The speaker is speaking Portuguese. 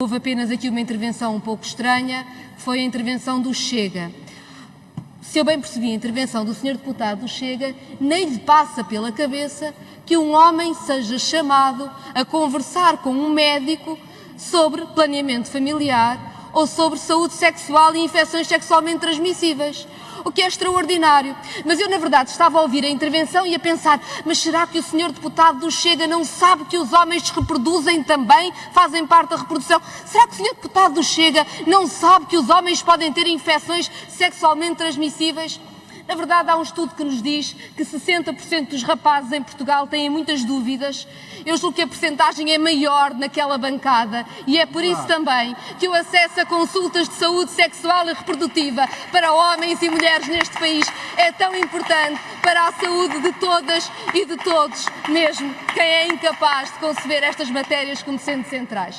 Houve apenas aqui uma intervenção um pouco estranha, foi a intervenção do Chega. Se eu bem percebi a intervenção do Sr. Deputado do Chega, nem lhe passa pela cabeça que um homem seja chamado a conversar com um médico sobre planeamento familiar ou sobre saúde sexual e infecções sexualmente transmissíveis o que é extraordinário. Mas eu, na verdade, estava a ouvir a intervenção e a pensar: mas será que o senhor deputado do Chega não sabe que os homens reproduzem também, fazem parte da reprodução? Será que o senhor deputado do Chega não sabe que os homens podem ter infecções sexualmente transmissíveis? Na verdade, há um estudo que nos diz que 60% dos rapazes em Portugal têm muitas dúvidas. Eu julgo que a percentagem é maior naquela bancada e é por isso também que o acesso a consultas de saúde sexual e reprodutiva para homens e mulheres neste país é tão importante para a saúde de todas e de todos, mesmo quem é incapaz de conceber estas matérias como sendo centrais.